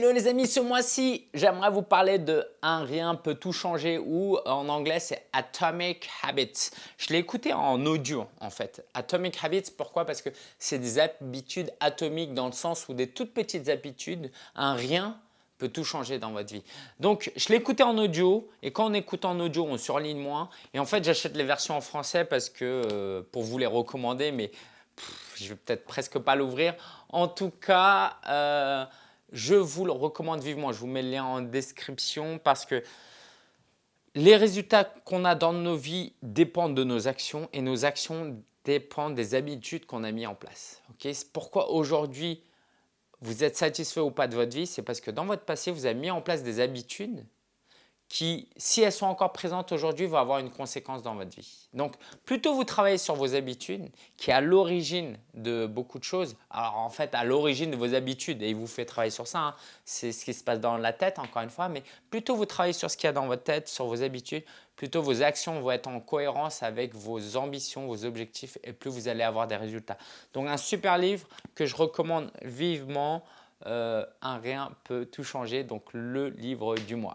Hello les amis, ce mois-ci, j'aimerais vous parler de Un rien peut tout changer ou en anglais c'est Atomic Habits. Je l'ai écouté en audio en fait. Atomic Habits, pourquoi? Parce que c'est des habitudes atomiques dans le sens où des toutes petites habitudes, un rien peut tout changer dans votre vie. Donc, je l'ai écouté en audio et quand on écoute en audio, on surligne moins. Et en fait, j'achète les versions en français parce que euh, pour vous les recommander, mais je vais peut-être presque pas l'ouvrir. En tout cas, euh, je vous le recommande vivement. Je vous mets le lien en description parce que les résultats qu'on a dans nos vies dépendent de nos actions et nos actions dépendent des habitudes qu'on a mis en place. Pourquoi aujourd'hui vous êtes satisfait ou pas de votre vie C'est parce que dans votre passé, vous avez mis en place des habitudes qui, si elles sont encore présentes aujourd'hui, vont avoir une conséquence dans votre vie. Donc, plutôt vous travaillez sur vos habitudes, qui est à l'origine de beaucoup de choses. Alors, en fait, à l'origine de vos habitudes, et il vous fait travailler sur ça, hein. c'est ce qui se passe dans la tête, encore une fois, mais plutôt vous travaillez sur ce qu'il y a dans votre tête, sur vos habitudes, plutôt vos actions vont être en cohérence avec vos ambitions, vos objectifs, et plus vous allez avoir des résultats. Donc, un super livre que je recommande vivement, euh, Un rien peut tout changer, donc le livre du mois.